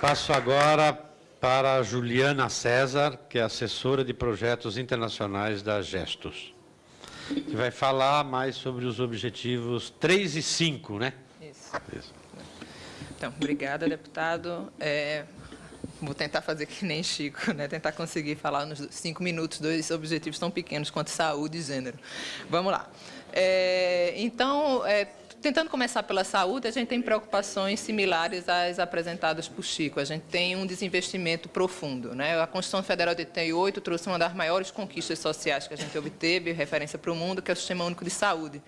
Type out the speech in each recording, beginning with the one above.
Passo agora para a Juliana César, que é assessora de projetos internacionais da Gestos, que vai falar mais sobre os objetivos 3 e 5, né? Isso. Isso. Então, obrigada, deputado. É, vou tentar fazer que nem Chico, né? tentar conseguir falar nos cinco minutos dois objetivos tão pequenos quanto saúde e gênero. Vamos lá. É, então, é, tentando começar pela saúde, a gente tem preocupações similares às apresentadas por Chico. A gente tem um desinvestimento profundo. Né? A Constituição Federal de 88 trouxe uma das maiores conquistas sociais que a gente obteve, referência para o mundo, que é o Sistema Único de Saúde.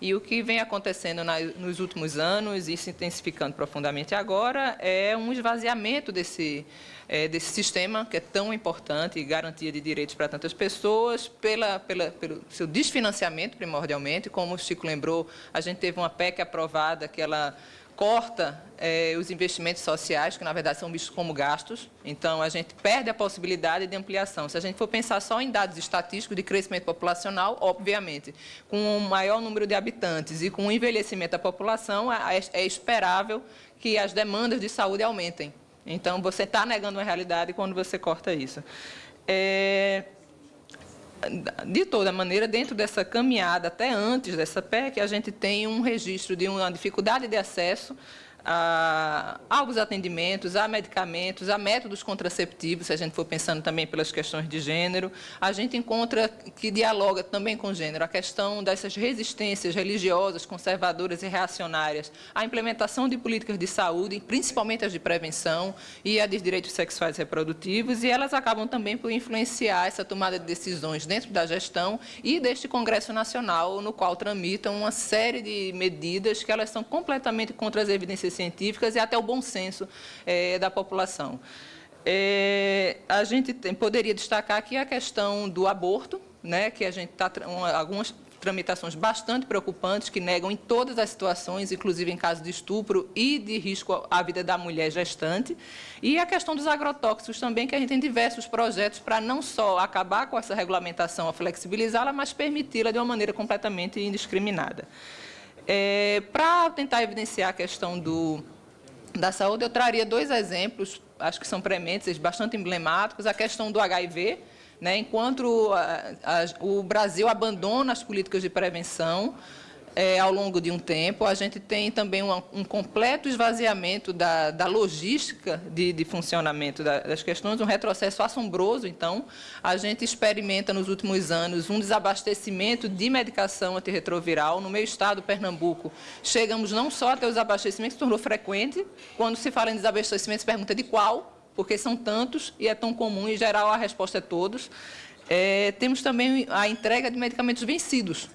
E o que vem acontecendo na, nos últimos anos, e se intensificando profundamente agora, é um esvaziamento desse, é, desse sistema, que é tão importante, garantia de direitos para tantas pessoas, pela, pela, pelo seu desfinanciamento, primordialmente. Como o Chico lembrou, a gente teve uma PEC aprovada que ela corta é, os investimentos sociais, que na verdade são vistos como gastos, então a gente perde a possibilidade de ampliação. Se a gente for pensar só em dados estatísticos de crescimento populacional, obviamente, com um maior número de habitantes e com o envelhecimento da população, é, é esperável que as demandas de saúde aumentem. Então, você está negando uma realidade quando você corta isso. É, de toda maneira, dentro dessa caminhada, até antes dessa PEC, a gente tem um registro de uma dificuldade de acesso a, alguns atendimentos, a medicamentos, a métodos contraceptivos, se a gente for pensando também pelas questões de gênero. A gente encontra que dialoga também com gênero a questão dessas resistências religiosas, conservadoras e reacionárias à implementação de políticas de saúde, principalmente as de prevenção e a de direitos sexuais e reprodutivos, e elas acabam também por influenciar essa tomada de decisões dentro da gestão e deste Congresso Nacional, no qual tramitam uma série de medidas que elas são completamente contra as evidências científicas e até o bom senso é, da população. É, a gente tem, poderia destacar aqui a questão do aborto, né, que a gente está algumas tramitações bastante preocupantes que negam em todas as situações, inclusive em caso de estupro e de risco à vida da mulher gestante. E a questão dos agrotóxicos também, que a gente tem diversos projetos para não só acabar com essa regulamentação, a flexibilizá-la, mas permiti-la de uma maneira completamente indiscriminada. É, Para tentar evidenciar a questão do, da saúde, eu traria dois exemplos, acho que são prementes, bastante emblemáticos. A questão do HIV, né, enquanto a, a, o Brasil abandona as políticas de prevenção, é, ao longo de um tempo. A gente tem também um, um completo esvaziamento da, da logística de, de funcionamento da, das questões, um retrocesso assombroso. Então, a gente experimenta nos últimos anos um desabastecimento de medicação antirretroviral. No meu estado, Pernambuco, chegamos não só a ter os abastecimentos, se tornou frequente. Quando se fala em desabastecimento, se pergunta de qual, porque são tantos e é tão comum, em geral a resposta é todos. É, temos também a entrega de medicamentos vencidos,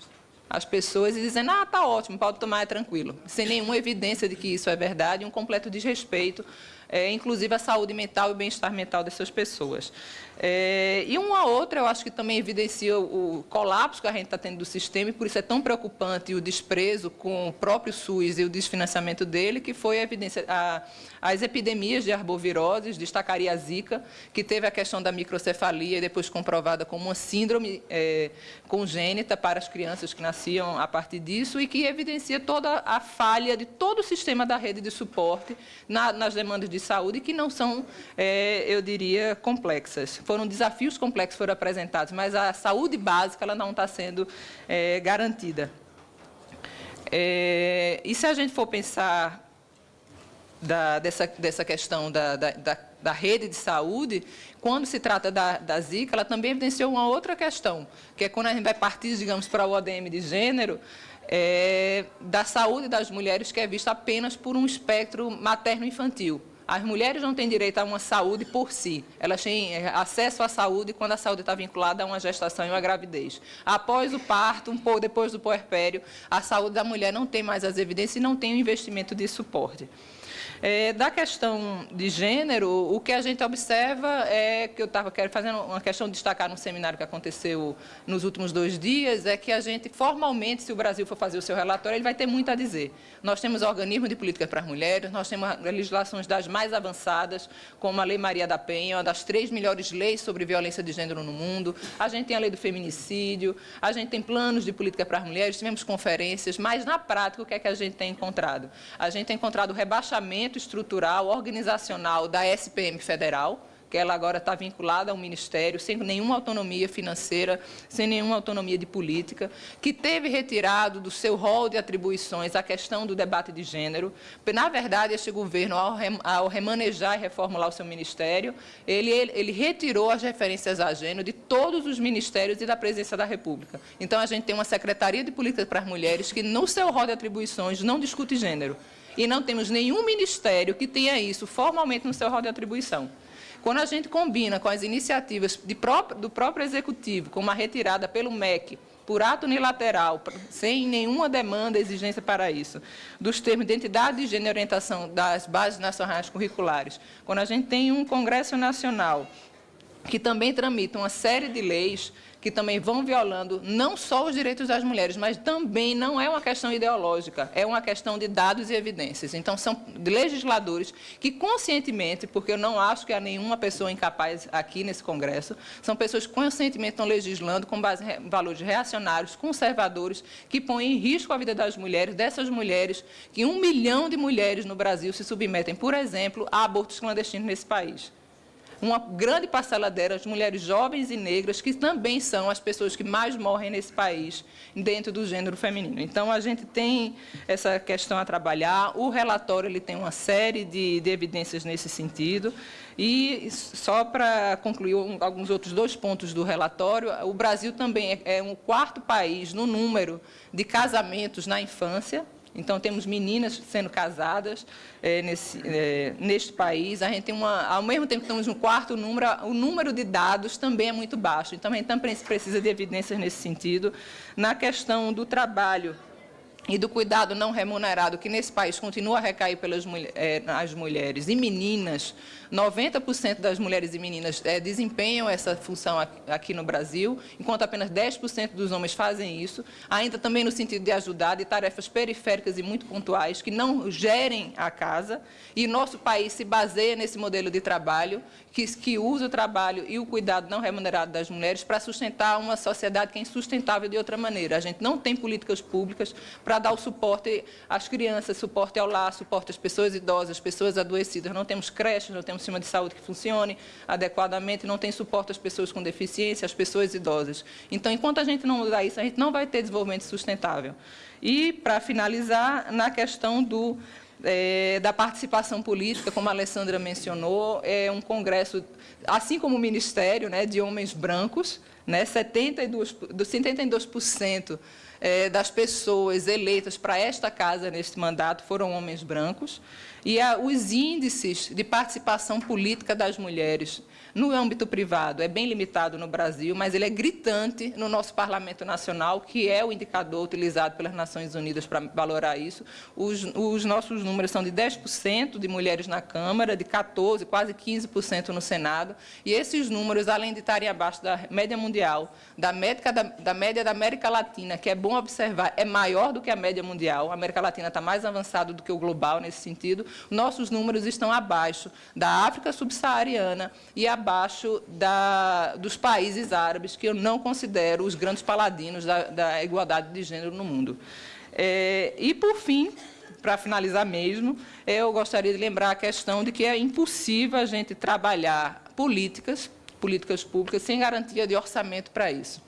as pessoas e dizendo, ah, está ótimo, pode tomar, é tranquilo, sem nenhuma evidência de que isso é verdade, um completo desrespeito, é, inclusive à saúde mental e bem-estar mental dessas pessoas. É, e uma outra, eu acho que também evidencia o, o colapso que a gente está tendo do sistema, e por isso é tão preocupante o desprezo com o próprio SUS e o desfinanciamento dele, que foi a evidência, a, as epidemias de arboviroses, destacaria a Zika, que teve a questão da microcefalia, depois comprovada como uma síndrome é, congênita para as crianças que nasciam a partir disso, e que evidencia toda a falha de todo o sistema da rede de suporte na, nas demandas de saúde, que não são, é, eu diria, complexas foram desafios complexos foram apresentados, mas a saúde básica ela não está sendo é, garantida. É, e se a gente for pensar da, dessa, dessa questão da, da, da, rede de saúde, quando se trata da, da Zika, ela também evidenciou uma outra questão, que é quando a gente vai partir, digamos, para o ODM de gênero, é, da saúde das mulheres que é vista apenas por um espectro materno-infantil. As mulheres não têm direito a uma saúde por si. Elas têm eh, acesso à saúde quando a saúde está vinculada a uma gestação e uma gravidez. Após o parto, um pouco depois do puerpério, a saúde da mulher não tem mais as evidências e não tem o investimento de suporte. É, da questão de gênero, o que a gente observa é que eu estava fazendo uma questão de destacar num seminário que aconteceu nos últimos dois dias, é que a gente, formalmente, se o Brasil for fazer o seu relatório, ele vai ter muito a dizer. Nós temos organismo de política para as mulheres, nós temos legislações das mais avançadas, como a Lei Maria da Penha, uma das três melhores leis sobre violência de gênero no mundo, a gente tem a lei do feminicídio, a gente tem planos de política para as mulheres, tivemos conferências, mas na prática o que é que a gente tem encontrado? A gente tem encontrado rebaixamento desmantelamento estrutural, organizacional da SPM federal, que ela agora está vinculada ao Ministério, sem nenhuma autonomia financeira, sem nenhuma autonomia de política, que teve retirado do seu rol de atribuições a questão do debate de gênero. Na verdade, este governo, ao remanejar e reformular o seu ministério, ele, ele, retirou as referências a gênero de todos os ministérios e da presidência da República. Então, a gente tem uma Secretaria de Políticas para as Mulheres que, no seu rol de atribuições, não discute gênero. E não temos nenhum ministério que tenha isso formalmente no seu rol de atribuição. Quando a gente combina com as iniciativas próprio, do próprio Executivo, como a retirada pelo MEC, por ato unilateral, sem nenhuma demanda, exigência para isso, dos termos de identidade de gênero e orientação das bases nacionais curriculares, quando a gente tem um Congresso Nacional que também tramita uma série de leis que também vão violando não só os direitos das mulheres, mas também não é uma questão ideológica, é uma questão de dados e evidências. Então, são legisladores que conscientemente, porque eu não acho que há nenhuma pessoa incapaz aqui nesse Congresso, são pessoas que conscientemente estão legislando com base em valores reacionários, conservadores, que põem em risco a vida das mulheres, dessas mulheres, que um milhão de mulheres no Brasil se submetem, por exemplo, a abortos clandestinos nesse país uma grande parcela delas, mulheres jovens e negras, que também são as pessoas que mais morrem nesse país, dentro do gênero feminino. Então, a gente tem essa questão a trabalhar. O relatório ele tem uma série de, de evidências nesse sentido. E, só para concluir um, alguns outros dois pontos do relatório, o Brasil também é, é um quarto país no número de casamentos na infância, então, temos meninas sendo casadas é, nesse, é, neste país. A gente tem uma, ao mesmo tempo que temos um quarto número, o número de dados também é muito baixo. Então, a gente também precisa de evidências nesse sentido. Na questão do trabalho, e do cuidado não remunerado, que nesse país continua a recair pelas é, mulheres e meninas, 90% das mulheres e meninas é, desempenham essa função aqui no Brasil, enquanto apenas 10% dos homens fazem isso, ainda também no sentido de ajudar, de tarefas periféricas e muito pontuais, que não gerem a casa, e nosso país se baseia nesse modelo de trabalho, que, que usa o trabalho e o cuidado não remunerado das mulheres para sustentar uma sociedade que é insustentável de outra maneira. A gente não tem políticas públicas para dar o suporte às crianças, suporte ao lar, suporte às pessoas idosas, pessoas adoecidas. Não temos creches, não temos sistema de saúde que funcione adequadamente, não tem suporte às pessoas com deficiência, às pessoas idosas. Então, enquanto a gente não mudar isso, a gente não vai ter desenvolvimento sustentável. E, para finalizar, na questão do, é, da participação política, como a Alessandra mencionou, é um congresso, assim como o Ministério, né, de homens brancos, né, 72%, 72% é, das pessoas eleitas para esta casa neste mandato foram homens brancos. E os índices de participação política das mulheres no âmbito privado é bem limitado no Brasil, mas ele é gritante no nosso Parlamento Nacional, que é o indicador utilizado pelas Nações Unidas para valorar isso. Os, os nossos números são de 10% de mulheres na Câmara, de 14%, quase 15% no Senado. E esses números, além de estarem abaixo da média mundial, da, médica, da, da média da América Latina, que é bom observar, é maior do que a média mundial. A América Latina está mais avançada do que o global nesse sentido nossos números estão abaixo da África subsaariana e abaixo da, dos países árabes, que eu não considero os grandes paladinos da, da igualdade de gênero no mundo. É, e, por fim, para finalizar mesmo, eu gostaria de lembrar a questão de que é impossível a gente trabalhar políticas, políticas públicas, sem garantia de orçamento para isso.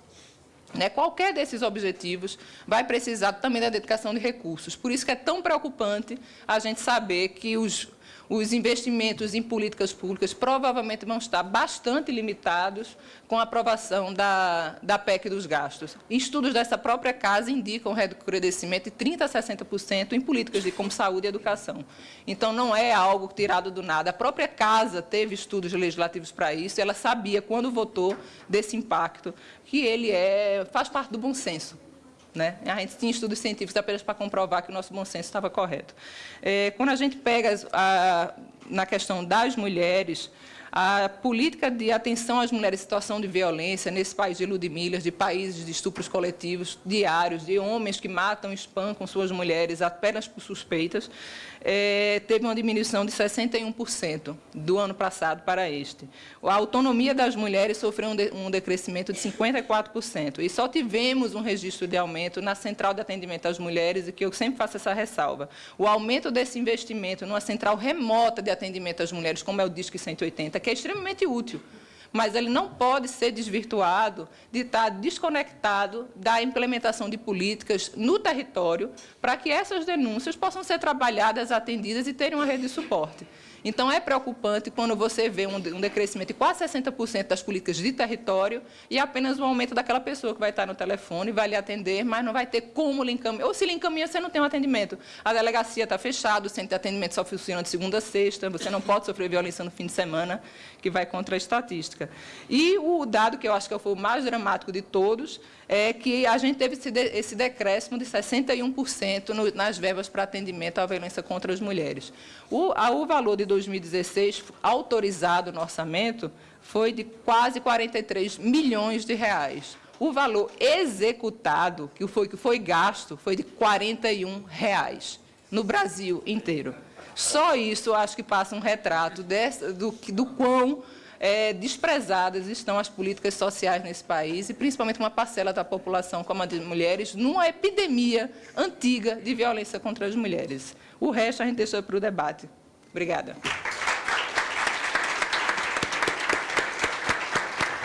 Né? Qualquer desses objetivos vai precisar também da dedicação de recursos. Por isso que é tão preocupante a gente saber que os, os investimentos em políticas públicas provavelmente vão estar bastante limitados com a aprovação da, da PEC dos gastos. Estudos dessa própria casa indicam recrudescimento de 30% a 60% em políticas de, como saúde e educação. Então, não é algo tirado do nada. A própria casa teve estudos legislativos para isso, ela sabia, quando votou, desse impacto, que ele é, faz parte do bom senso. Né? A gente tinha estudos científicos apenas para comprovar que o nosso bom senso estava correto. É, quando a gente pega a, na questão das mulheres, A política de atenção às mulheres em situação de violência nesse país de Ludmilhas, de países de estupros coletivos diários, de homens que matam espancam suas mulheres apenas por suspeitas, é, teve uma diminuição de 61% do ano passado para este. A autonomia das mulheres sofreu um, de, um decrescimento de 54%. E só tivemos um registro de aumento na Central de Atendimento às Mulheres, e que eu sempre faço essa ressalva. O aumento desse investimento numa central remota de atendimento às mulheres, como é o Disque 180, que é extremamente útil, mas ele não pode ser desvirtuado de estar desconectado da implementação de políticas no território para que essas denúncias possam ser trabalhadas, atendidas e terem uma rede de suporte. Então, é preocupante quando você vê um decrescimento de quase 60% das políticas de território e apenas o um aumento daquela pessoa que vai estar no telefone, vai lhe atender, mas não vai ter como lhe encaminhar. Ou se lhe encaminha, você não tem um atendimento. A delegacia está fechada, o centro de atendimento só funciona de segunda a sexta, você não pode sofrer violência no fim de semana, que vai contra a estatística. E o dado que eu acho que foi o mais dramático de todos é que a gente teve esse, de, esse decréscimo de 61% no, nas verbas para atendimento à violência contra as mulheres. O, o valor de 2016 autorizado no orçamento foi de quase 43 milhões de reais. O valor executado, que foi, que foi gasto, foi de 41 reais no Brasil inteiro. Só isso, acho que passa um retrato dessa, do, do quão é, desprezadas estão as políticas sociais nesse país, e principalmente uma parcela da população, como a de mulheres, numa epidemia antiga de violência contra as mulheres. O resto a gente deixa para o debate. Obrigada.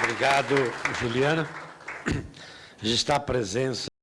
Obrigado, Juliana. Está a presença